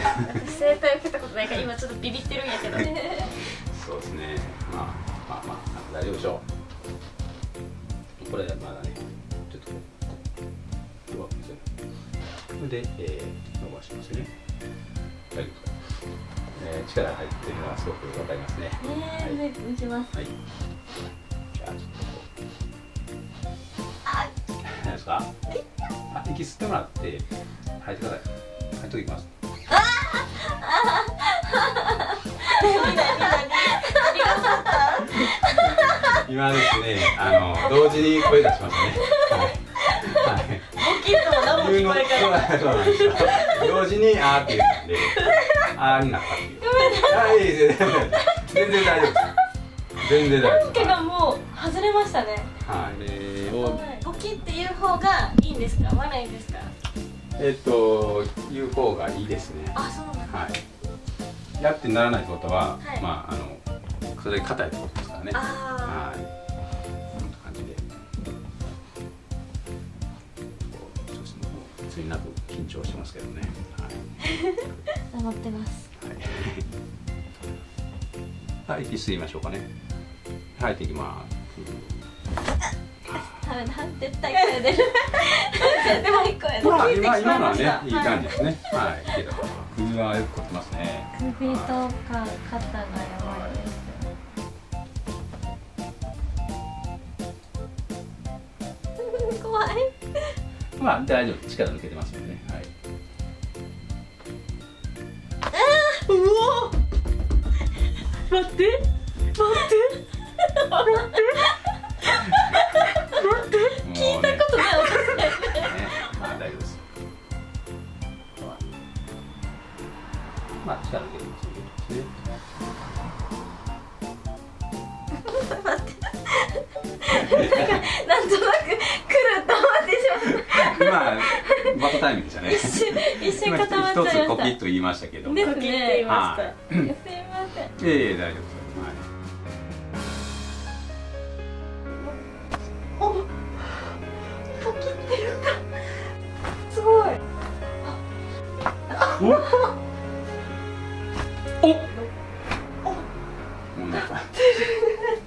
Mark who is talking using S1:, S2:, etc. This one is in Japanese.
S1: 整体受けたことないから今ちょっとビビってるんやけど。
S2: そうですね。まあまあまあ大丈夫でしょう。これまだねちょっと弱く見せるそれで、えー、伸ばしますね。大丈夫ですか、えー、力入ってるのはすごくわかりますね。
S1: えー、はい、見せます。
S2: はい。じゃあちょっとこう。何ですか？あ息吸ってもらって吐いてください吐いときます 今ですね、あの同時に声出しましたね。はい。はい。
S1: 大きいとも何も聞こえ
S2: なんですよ。同時にあーって言ったんで、あーになったっていう。あい全然大丈夫。全然大丈夫です。
S1: 毛がもう外れましたね
S2: はい。えー、を
S1: ポキっていう方がいいんですか？悪いんですか？
S2: えっと言う方がいいですね。
S1: あそうなんだ
S2: はい。やってならないってことは、
S1: はい
S2: まああのそれ硬いってことですからね。
S1: あ
S2: はい。こんな感じで。こうそうですね。もうついなく緊張してますけどね。
S1: あ頑張ってます
S2: はい。はい、息吸いましょうかね。吐いていきます。
S1: ダメだ絶対声出る絶対声出る
S2: まあ今今のはねいい感じですね。はい。いいけど首はよく凝ってますね。
S1: 首とか肩がやばいです怖い
S2: まあ大丈夫力抜けてますよね。はい。
S1: うお待って
S2: まあ力抜けてますね。
S1: なんとなく来ると思ってしまっ
S2: 今バトタイミングでしたね。
S1: た 一瞬一瞬固まっちゃいま
S2: 一つコ
S1: した
S2: キッと言いましたけども。
S1: ですね
S2: はい。
S1: すいません
S2: いえいえ大丈夫です。は
S1: お。っ